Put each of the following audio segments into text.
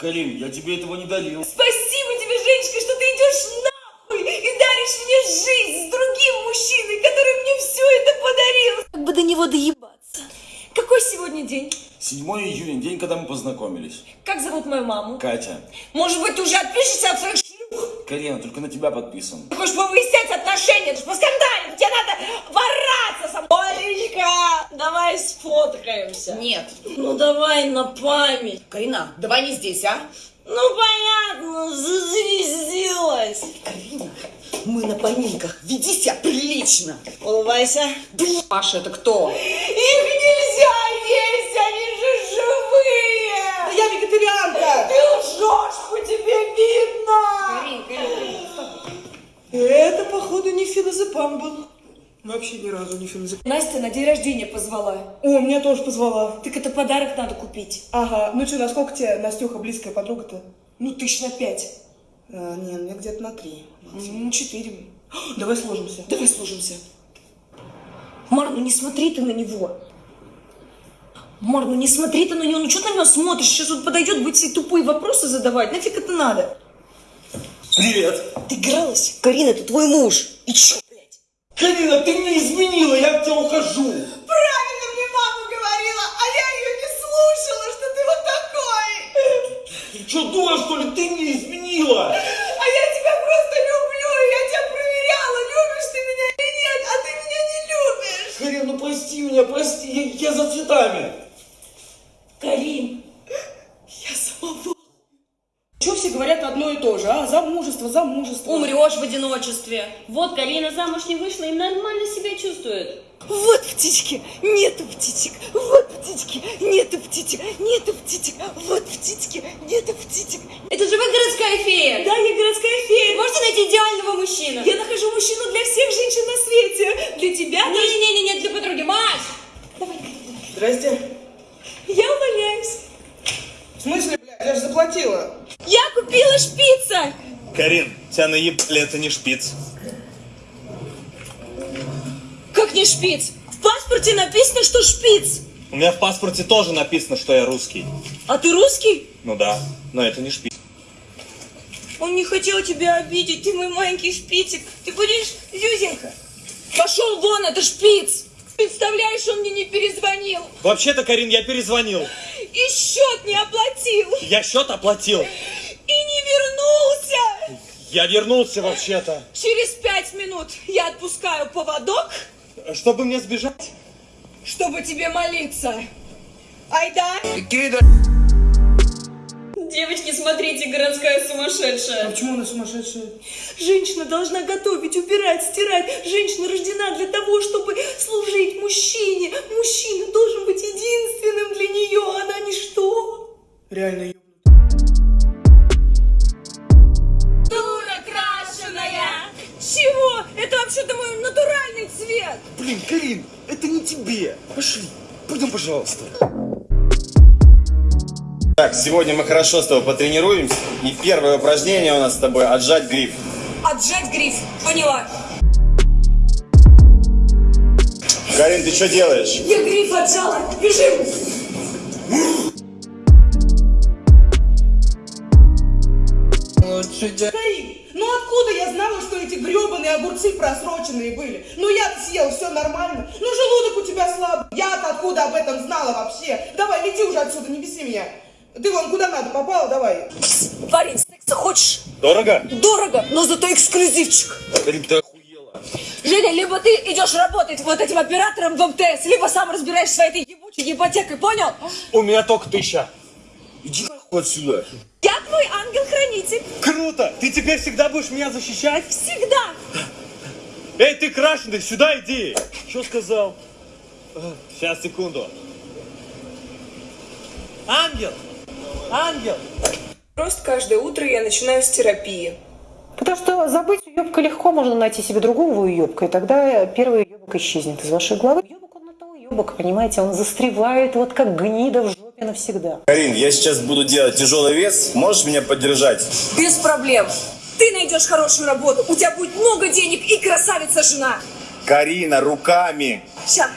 Карин, я тебе этого не дарил. Спасибо тебе, Женечка, что ты идешь нахуй и даришь мне жизнь с другим мужчиной, который мне все это подарил. Как бы до него доебаться. Какой сегодня день? 7 июня, день, когда мы познакомились. Как зовут мою маму? Катя. Может быть, ты уже отпишешься от своих шлюх? Карина, только на тебя подписан. Ты хочешь повыяснять отношения, ты ж поскандалить, тебе надо вораться со мной. Олечка, давай сфоткаемся. Нет. Ну давай на память. Карина, давай не здесь, а? Ну понятно, зазвездилась. Карина, мы на поминках. Веди себя прилично. Улыбайся. Паша, это кто? Это, походу, не филозепам был. Вообще ни разу не филозепам. Настя на день рождения позвала. О, меня тоже позвала. Так это подарок надо купить. Ага, ну что, насколько тебе Настюха близкая подруга-то? Ну, тысяч на пять. А, не, ну я где-то на три. Ну, четыре. Давай сложимся. Давай служимся. Мар, ну не смотри ты на него. Мар, ну не смотри ты на него. Ну что ты на него смотришь? Сейчас он подойдет, будет тупые вопросы задавать. Нафиг это надо? Привет. Ты игралась? Карина, это твой муж. И чё, блядь? Карина, ты мне изменила, я от тебя ухожу. Правильно мне мама говорила, а я ее не слушала, что ты вот такой. Ты что, дура, что ли? Ты мне все говорят одно и то же, а? Замужество, замужество. Умрешь в одиночестве. Вот Карина замуж не вышла и нормально себя чувствует. Вот птички, нету птичек, вот птички, нету птичек, нету птичек, вот птички, нету птичек. Это же вы городская фея. Да, я городская фея. Можете найти идеального мужчину? Я нахожу мужчину для всех женщин на свете. Для тебя. Не-не-не, для подруги. Маш! Здрасте. Я увольняюсь. В смысле, я же заплатила. Я купила шпица. Карин, тебя наебали, это не шпиц. Как не шпиц? В паспорте написано, что шпиц. У меня в паспорте тоже написано, что я русский. А ты русский? Ну да, но это не шпиц. Он не хотел тебя обидеть, ты мой маленький шпицик. Ты будешь Зюзенька? Пошел вон, это шпиц. Представляешь, он мне не перезвонил. Вообще-то, Карин, я перезвонил. И счет не оплатил. Я счет оплатил. И не вернулся. Я вернулся вообще-то. Через пять минут я отпускаю поводок, Чтобы мне сбежать? чтобы тебе молиться. Айда. Девочки, смотрите, городская сумасшедшая. А почему она сумасшедшая? Женщина должна готовить, убирать, стирать. Женщина рождена для того, чтобы служить мужчине. Мужчина должен быть единственным для нее, она ничто. Реально ебнут. Дура крашеная! Чего? Это вообще-то мой натуральный цвет. Блин, Карин, это не тебе. Пошли, пойдем, пожалуйста. Так, сегодня мы хорошо с тобой потренируемся. И первое упражнение у нас с тобой отжать гриф. Отжать гриф. Поняла. Карин, ты что делаешь? Я гриф отжала. Бежим. Карин, ну откуда я знала, что эти гребаные огурцы просроченные были? Ну я съел, все нормально. Ну желудок у тебя слабый. Я-то откуда об этом знала вообще? Давай, лети уже отсюда, не беси меня. Ты вон куда надо попала, давай. Парень, секса хочешь? Дорого? Дорого, но зато эксклюзивчик. Карин, ты охуела. Женя, либо ты идешь работать вот этим оператором в МТС, либо сам разбираешься с этой ебучей ипотекой, понял? У меня только тысяча. Иди нахуй отсюда. Я твой ангел-хранитель. Круто! Ты теперь всегда будешь меня защищать? Всегда. Эй, ты крашеный, сюда иди! Что сказал? Сейчас, секунду. Ангел! Ангел! Просто каждое утро я начинаю с терапии. Потому что забыть уебка легко, можно найти себе другого уебка, и тогда первый уебок исчезнет из вашей головы. Уебок он на то уебок, понимаете, он застревает вот как гнида в жопе навсегда. Карин, я сейчас буду делать тяжелый вес. Можешь меня поддержать? Без проблем. Ты найдешь хорошую работу, у тебя будет много денег и красавица жена. Карина, руками. Сейчас.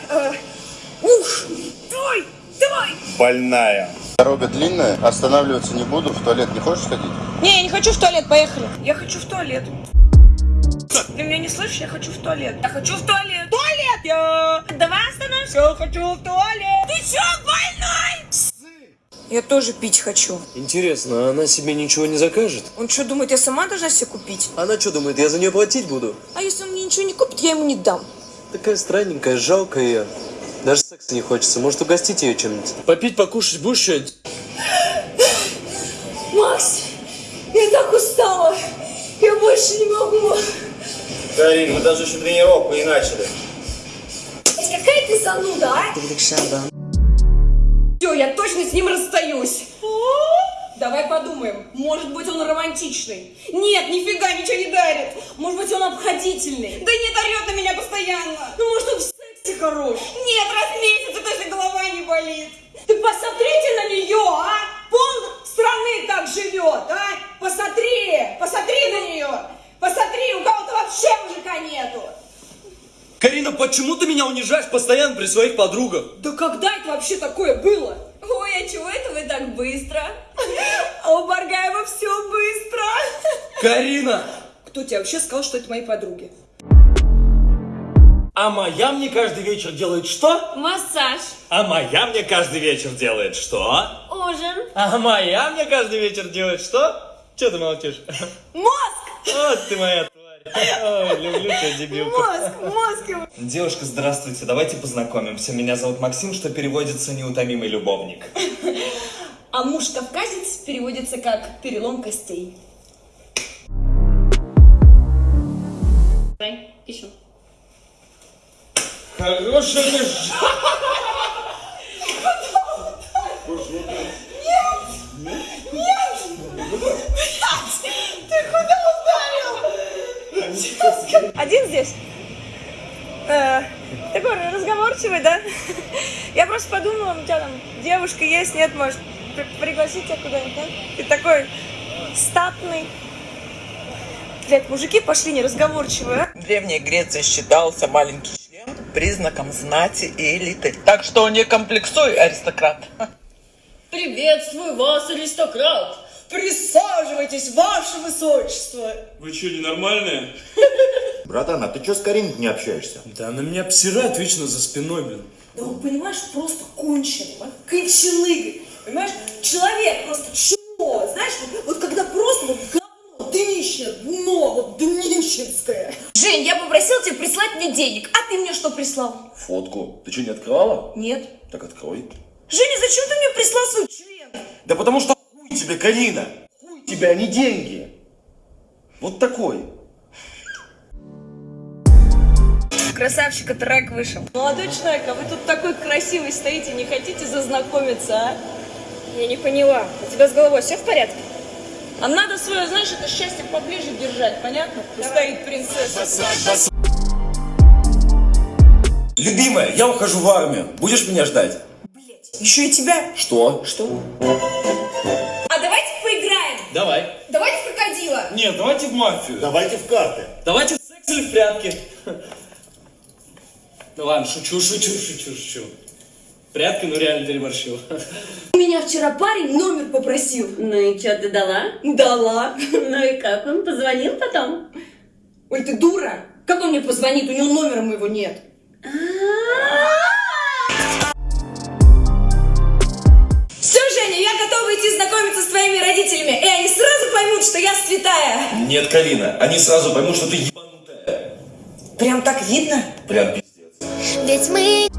ух, давай, давай. Больная. Дорога длинная, останавливаться не буду, в туалет не хочешь ходить? Не, я не хочу в туалет, поехали. Я хочу в туалет. Ты меня не слышишь? Я хочу в туалет. Я хочу в туалет. Туалет! Я... Давай остановимся. Я хочу в туалет. Ты чё, больной? Я тоже пить хочу. Интересно, а она себе ничего не закажет? Он что, думает, я сама должна себе купить? Она что думает, я за нее платить буду? А если он мне ничего не купит, я ему не дам. Такая странненькая, жалкая. Даже секса не хочется. Может, угостить ее чем-нибудь? Попить, покушать будешь что-нибудь? Макс, я так устала. Я больше не могу. Карин, мы даже еще тренировку не начали. Какая ты зануда, а? Все, я точно с ним расстаюсь. Давай подумаем. Может быть, он романтичный. Нет, нифига ничего не дарит. Может быть, он обходительный. Да нет, орет на меня постоянно. Ну, может, он в сексе хорош. Нет, раз в месяц, это же голова не болит. Ты посмотрите на нее, а? Пол страны так живет, а? Посмотри, посмотри на нее. Посмотри, у кого-то вообще мужика нету. Карина, почему ты меня унижаешь постоянно при своих подругах? Да когда это вообще такое было? Ой, а чего это вы так быстро? А у Баргаева все быстро. Карина! Кто тебе вообще сказал, что это мои подруги? А моя мне каждый вечер делает что? Массаж, А моя мне каждый вечер делает что? ужин. А моя мне каждый вечер делает что? Че ты молчишь? Мозг! Вот ты моя. Ой, люблю тебя, дебилку. Мозг, мозг. Девушка, здравствуйте, давайте познакомимся. Меня зовут Максим, что переводится «неутомимый любовник». А муж-кавказец переводится как перелом костей. Хорошая лежа. Один здесь? Э, такой разговорчивый, да? Я просто подумала, у тебя там девушка есть, нет, может, при- пригласить тебя куда-нибудь, да? Ты такой статный. Блядь, мужики пошли неразговорчивые, а? В Древней Греции считался маленький признаком знати и элиты. Так что не комплексуй, аристократ. Приветствую вас, аристократ. Присаживайтесь, ваше высочество. Вы что, ненормальные? Братан, а ты что с Кариной не общаешься? Да она меня обсирает вечно за спиной, блин. Да он, понимаешь, просто конченый, а? кончелыгой. Понимаешь, человек просто чмо, знаешь, вот, вот когда просто вот днище, дно, вот днищенское. Жень, я попросил тебя прислать мне денег, а ты мне что прислал? Фотку. Ты что, не открывала? Нет. Так открой. Женя, зачем ты мне прислал свой член? Да потому что хуй тебе, Карина. Хуй тебе, а не деньги. Вот такой. Красавчика трек вышел. Молодой человек, а вы тут такой красивый стоите, не хотите зазнакомиться, а? Я не поняла. У тебя с головой все в порядке? А надо свое, знаешь, это счастье поближе держать, понятно? Стоит принцесса. Любимая, я ухожу в армию. Будешь меня ждать? Еще и тебя. Что? Что? А давайте поиграем. Давай. Давайте в крокодила. Нет, давайте в мафию. Давайте в карты. Давайте в секс или в прятки. Ну ладно, шучу, шучу, шучу, шучу. Прятки, ну реально переборщил. У меня вчера парень номер попросил. Ну и что, ты дала? Дала. Ну и как, он позвонил потом? Ой, ты дура. Как он мне позвонит? У него номера моего нет. Все, Женя, я готова идти знакомиться с твоими родителями, и они сразу поймут, что я святая. Нет, Карина, они сразу поймут, что ты ебанутая. Прям так видно? Прям пиздец. Ведь мы...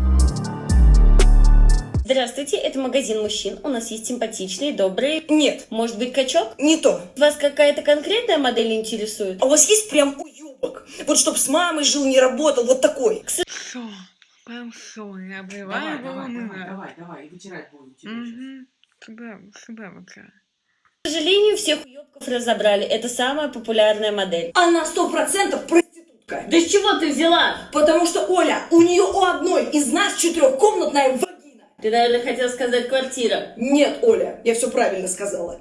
Здравствуйте, это магазин мужчин. У нас есть симпатичные, добрые. Нет, Может быть, качок? не то. Вас какая-то конкретная модель интересует? А у вас есть прям уебок? Вот чтоб с мамой жил, не работал, вот такой. Давай, давай, давай, давай, давай, вытирать будем тебя сейчас. К сожалению, всех уебков разобрали. Это самая популярная модель. Она сто процентов проститутка. Да с чего ты взяла? Потому что, Оля, у нее у одной из нас четырехкомнатная вагина. Ты, наверное, хотел сказать квартира. Нет, Оля, я все правильно сказала.